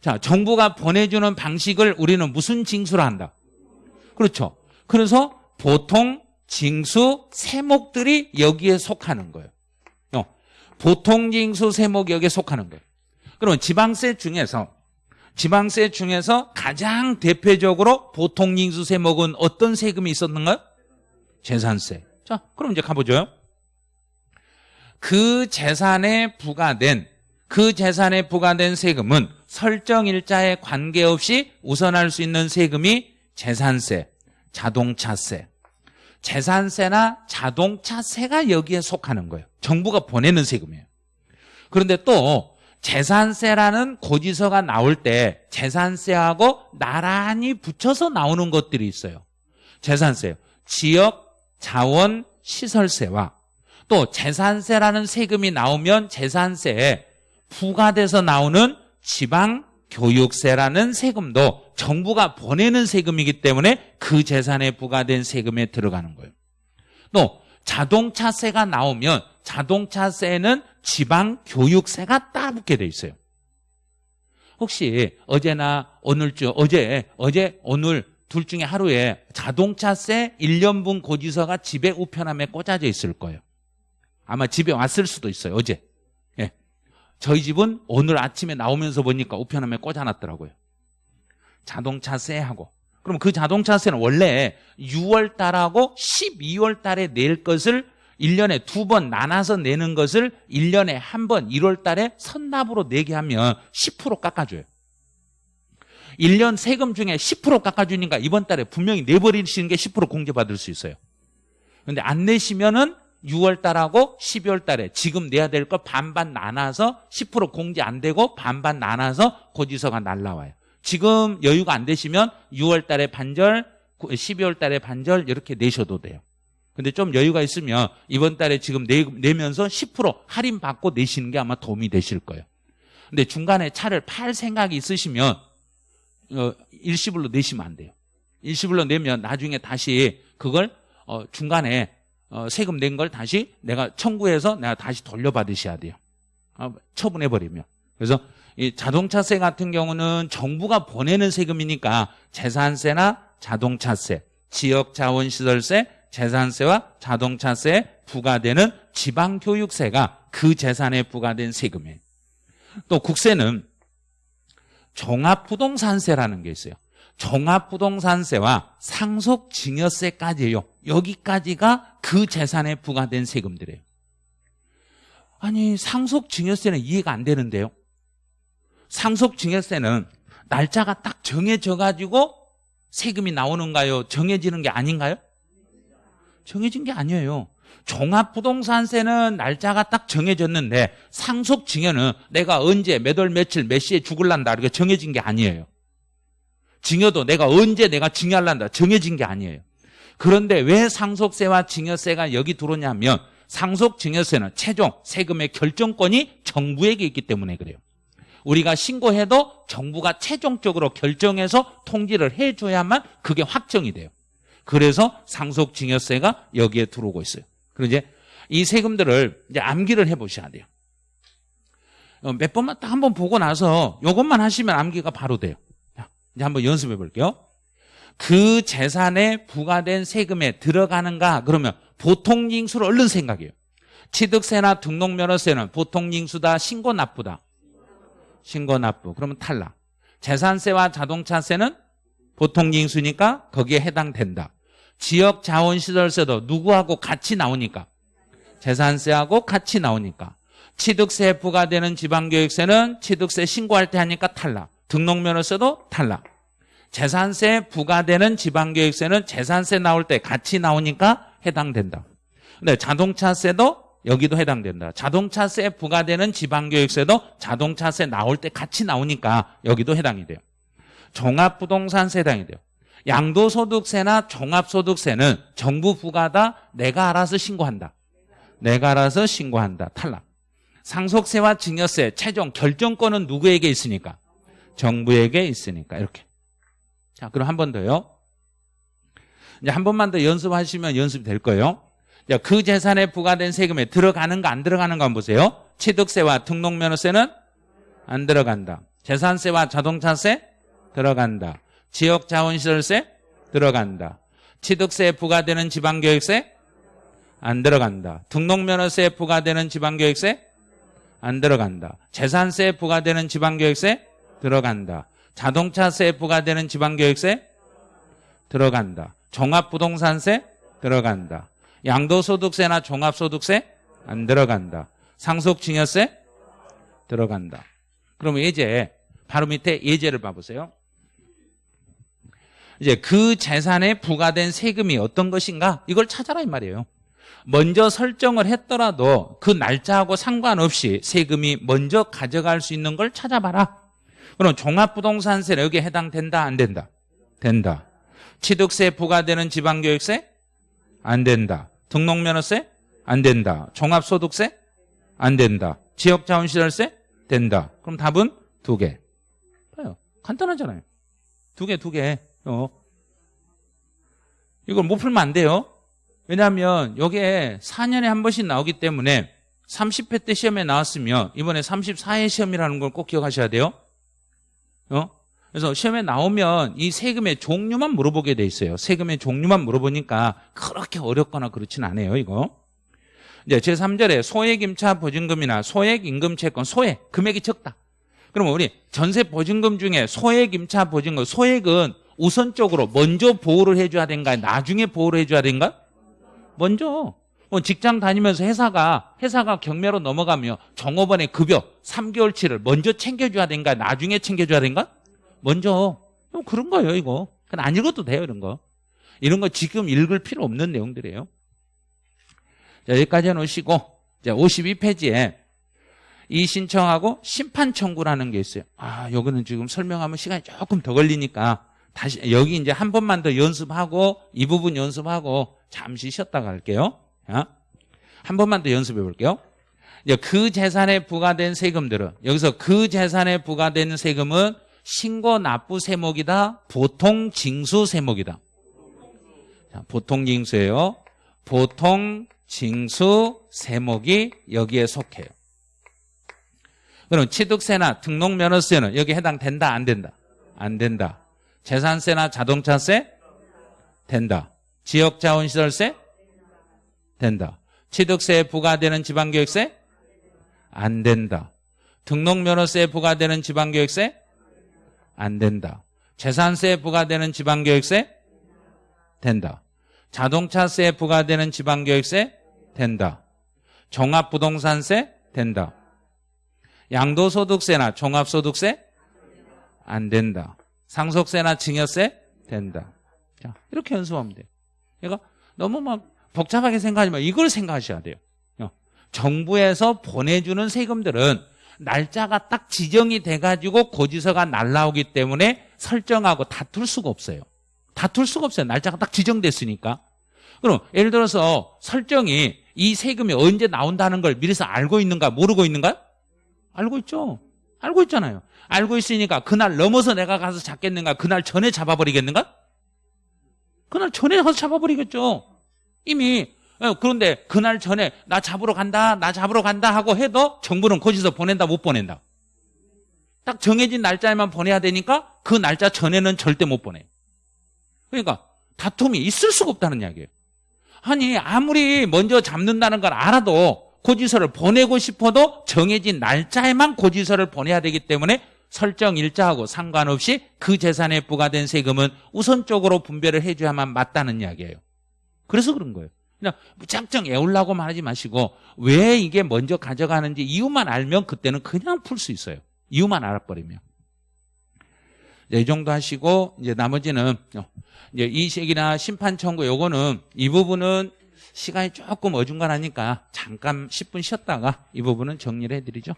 자 정부가 보내주는 방식을 우리는 무슨 징수로 한다? 그렇죠. 그래서 보통 징수 세목들이 여기에 속하는 거예요. 어, 보통 징수 세목이 여기에 속하는 거예요 그러면 지방세 중에서 지방세 중에서 가장 대표적으로 보통 징수 세목은 어떤 세금이 있었는가요? 재산세. 자, 그럼 이제 가보죠. 그 재산에 부과된 그 재산에 부과된 세금은 설정 일자에 관계없이 우선할 수 있는 세금이 재산세, 자동차세. 재산세나 자동차세가 여기에 속하는 거예요. 정부가 보내는 세금이에요. 그런데 또 재산세라는 고지서가 나올 때 재산세하고 나란히 붙여서 나오는 것들이 있어요. 재산세, 지역 자원 시설세와 또 재산세라는 세금이 나오면 재산세에 부과돼서 나오는 지방 교육세라는 세금도 정부가 보내는 세금이기 때문에 그 재산에 부과된 세금에 들어가는 거예요. 또 자동차세가 나오면 자동차세는 지방 교육세가 따붙게 돼 있어요. 혹시 어제나 오늘쯤 어제 어제 오늘 둘 중에 하루에 자동차세 1년분 고지서가 집에 우편함에 꽂아져 있을 거예요. 아마 집에 왔을 수도 있어요. 어제. 예. 저희 집은 오늘 아침에 나오면서 보니까 우편함에 꽂아놨더라고요. 자동차세하고. 그럼 그 자동차세는 원래 6월 달하고 12월 달에 낼 것을 1년에 두 번 나눠서 내는 것을 1년에 한 번 1월 달에 선납으로 내게 하면 10% 깎아줘요. 1년 세금 중에 10% 깎아주니까 이번 달에 분명히 내버리시는 게 10% 공제받을 수 있어요. 근데 안 내시면은 6월 달하고 12월 달에 지금 내야 될 거 반반 나눠서 10% 공제 안 되고 반반 나눠서 고지서가 날라와요. 지금 여유가 안 되시면 6월 달에 반절, 12월 달에 반절 이렇게 내셔도 돼요. 근데 좀 여유가 있으면 이번 달에 지금 내, 내면서 10% 할인 받고 내시는 게 아마 도움이 되실 거예요. 근데 중간에 차를 팔 생각이 있으시면 어, 일시불로 내시면 안 돼요. 일시불로 내면 나중에 다시 그걸 어, 중간에 어, 세금 낸 걸 다시 내가 청구해서 내가 다시 돌려받으셔야 돼요. 어, 처분해버리면. 그래서 이 자동차세 같은 경우는 정부가 보내는 세금이니까 재산세나 자동차세, 지역자원시설세, 재산세와 자동차세에 부과되는 지방교육세가 그 재산에 부과된 세금이에요. 또 국세는 종합부동산세라는 게 있어요. 종합부동산세와 상속증여세까지예요. 여기까지가 그 재산에 부과된 세금들이에요. 아니 상속 증여세는 이해가 안 되는데요. 상속 증여세는 날짜가 딱 정해져 가지고 세금이 나오는가요? 정해지는 게 아닌가요? 정해진 게 아니에요. 종합부동산세는 날짜가 딱 정해졌는데 상속증여는 내가 언제 몇 월 며칠 몇 시에 죽을란다 이렇게 정해진 게 아니에요. 증여도 내가 언제 내가 증여할란다 정해진 게 아니에요. 그런데 왜 상속세와 증여세가 여기 들어오냐면 상속 증여세는 최종 세금의 결정권이 정부에게 있기 때문에 그래요. 우리가 신고해도 정부가 최종적으로 결정해서 통지를 해줘야만 그게 확정이 돼요. 그래서 상속 증여세가 여기에 들어오고 있어요. 그리고 이제 이 세금들을 이제 암기를 해보셔야 돼요. 어, 몇 번만 딱 한번 보고 나서 이것만 하시면 암기가 바로 돼요. 자, 이제 한번 연습해 볼게요. 그 재산에 부과된 세금에 들어가는가 그러면 보통 징수를 얼른 생각해요. 취득세나 등록면허세는 보통 징수다 신고 납부다. 신고 납부. 그러면 탈락. 재산세와 자동차세는 보통 징수니까 거기에 해당된다. 지역 자원시설세도 누구하고 같이 나오니까 재산세하고 같이 나오니까 취득세 부과되는 지방교육세는 취득세 신고할 때 하니까 탈락. 등록면허세도 탈락. 재산세 부과되는 지방교육세는 재산세 나올 때 같이 나오니까 해당된다. 근데 자동차세도 여기도 해당된다. 자동차세 부과되는 지방교육세도 자동차세 나올 때 같이 나오니까 여기도 해당이 돼요. 종합부동산세 해당이 돼요. 양도소득세나 종합소득세는 정부 부과다 내가 알아서 신고한다. 내가 알아서 신고한다. 탈락. 상속세와 증여세 최종 결정권은 누구에게 있으니까? 정부에게 있으니까 이렇게. 자, 그럼 한 번 더요. 이제 한 번만 더 연습하시면 연습이 될 거예요. 자, 그 재산에 부과된 세금에 들어가는가 안 들어가는가 한번 보세요. 취득세와 등록면허세는 안 들어간다. 재산세와 자동차세 들어간다. 지역자원시설세 들어간다. 취득세에 부과되는 지방교육세 안 들어간다. 등록면허세에 부과되는 지방교육세 안 들어간다. 재산세에 부과되는 지방교육세 들어간다. 자동차세에 부과되는 지방교육세 들어간다. 종합부동산세 들어간다. 양도소득세나 종합소득세 안 들어간다. 상속증여세 들어간다. 그러면 예제 바로 밑에 예제를 봐보세요. 이제 그 재산에 부과된 세금이 어떤 것인가 이걸 찾아라 이 말이에요. 먼저 설정을 했더라도 그 날짜하고 상관없이 세금이 먼저 가져갈 수 있는 걸 찾아봐라. 그럼 종합부동산세는 여기에 해당된다 안 된다? 된다. 취득세 부과되는 지방교육세? 안 된다. 등록면허세? 안 된다. 종합소득세? 안 된다. 지역자원시설세? 된다. 그럼 답은 두 개. 봐요. 간단하잖아요. 두 개, 두 개. 어. 이걸 못 풀면 안 돼요. 왜냐하면 이게 4년에 한 번씩 나오기 때문에 30회 때 시험에 나왔으면 이번에 34회 시험이라는 걸 꼭 기억하셔야 돼요. 어? 그래서 시험에 나오면 이 세금의 종류만 물어보게 돼 있어요. 세금의 종류만 물어보니까 그렇게 어렵거나 그렇진 않아요, 이거. 이제 제3절에 소액 임차 보증금이나 소액 임금 채권, 소액, 금액이 적다. 그러면 우리 전세 보증금 중에 소액 임차 보증금, 소액은 우선적으로 먼저 보호를 해줘야 된가, 나중에 보호를 해줘야 된가? 먼저. 뭐 직장 다니면서 회사가 회사가 경매로 넘어가며 종업원의 급여 3개월치를 먼저 챙겨줘야 된가, 나중에 챙겨줘야 된가? 먼저. 뭐 그런 거예요, 이거. 그냥 안 읽어도 돼요, 이런 거. 이런 거 지금 읽을 필요 없는 내용들이에요. 자, 여기까지 해놓으시고, 자, 52페이지에 이 신청하고 심판 청구라는 게 있어요. 아, 여기는 지금 설명하면 시간이 조금 더 걸리니까 다시 여기 이제 한 번만 더 연습하고 이 부분 연습하고 잠시 쉬었다 갈게요. 한 번만 더 연습해 볼게요. 그 재산에 부과된 세금들은 여기서 그 재산에 부과된 세금은 신고 납부 세목이다. 보통 징수 세목이다. 자, 보통 징수예요. 보통 징수 세목이 여기에 속해요. 그럼 취득세나 등록면허세는 여기 해당된다 안 된다? 안 된다. 재산세나 자동차세? 된다. 지역자원시설세? 된다. 취득세에 부과되는 지방교육세? 안 된다. 등록면허세에 부과되는 지방교육세? 안 된다. 재산세에 부과되는 지방교육세? 된다. 자동차세에 부과되는 지방교육세? 된다. 종합부동산세? 된다. 양도소득세나 종합소득세? 안 된다. 상속세나 증여세? 된다. 자, 이렇게 연습하면 돼요. 그러니까 너무 막 복잡하게 생각하지 마. 이걸 생각하셔야 돼요. 어. 정부에서 보내주는 세금들은 날짜가 딱 지정이 돼가지고 고지서가 날라오기 때문에 설정하고 다툴 수가 없어요. 다툴 수가 없어요. 날짜가 딱 지정됐으니까. 그럼 예를 들어서 설정이 이 세금이 언제 나온다는 걸 미리서 알고 있는가 모르고 있는가? 알고 있죠. 알고 있잖아요. 알고 있으니까 그날 넘어서 내가 가서 잡겠는가? 그날 전에 잡아버리겠는가? 그날 전에 가서 잡아버리겠죠. 이미 어, 그런데 그날 전에 나 잡으러 간다, 나 잡으러 간다 하고 해도 정부는 고지서 보낸다, 못 보낸다. 딱 정해진 날짜에만 보내야 되니까 그 날짜 전에는 절대 못 보내요. 그러니까 다툼이 있을 수가 없다는 이야기예요. 아니 아무리 먼저 잡는다는 걸 알아도 고지서를 보내고 싶어도 정해진 날짜에만 고지서를 보내야 되기 때문에 설정 일자하고 상관없이 그 재산에 부과된 세금은 우선적으로 분배를 해줘야만 맞다는 이야기예요. 그래서 그런 거예요. 그냥 무작정 애울라고만 하지 마시고 왜 이게 먼저 가져가는지 이유만 알면 그때는 그냥 풀 수 있어요. 이유만 알아버리면. 이 정도 하시고 이제 나머지는 어, 이제 이식이나 심판 청구 요거는 이 부분은 시간이 조금 어중간하니까 잠깐 10분 쉬었다가 이 부분은 정리를 해드리죠.